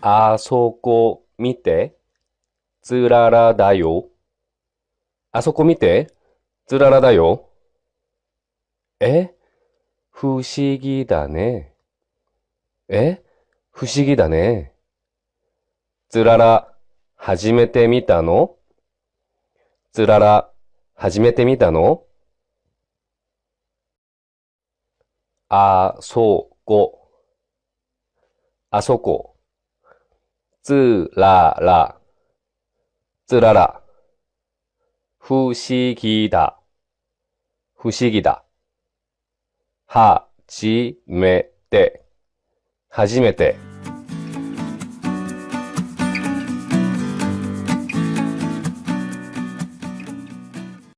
あそこ見て。つららだよ。あそこ見て。つららだよ。え？不思議だね。え？不思議だね。つらら、初めて見たの？つらら、初めて見たの？あそこ、あそこ、つらら、つらら、不思議だ、不思議だ、はじめて、初めて。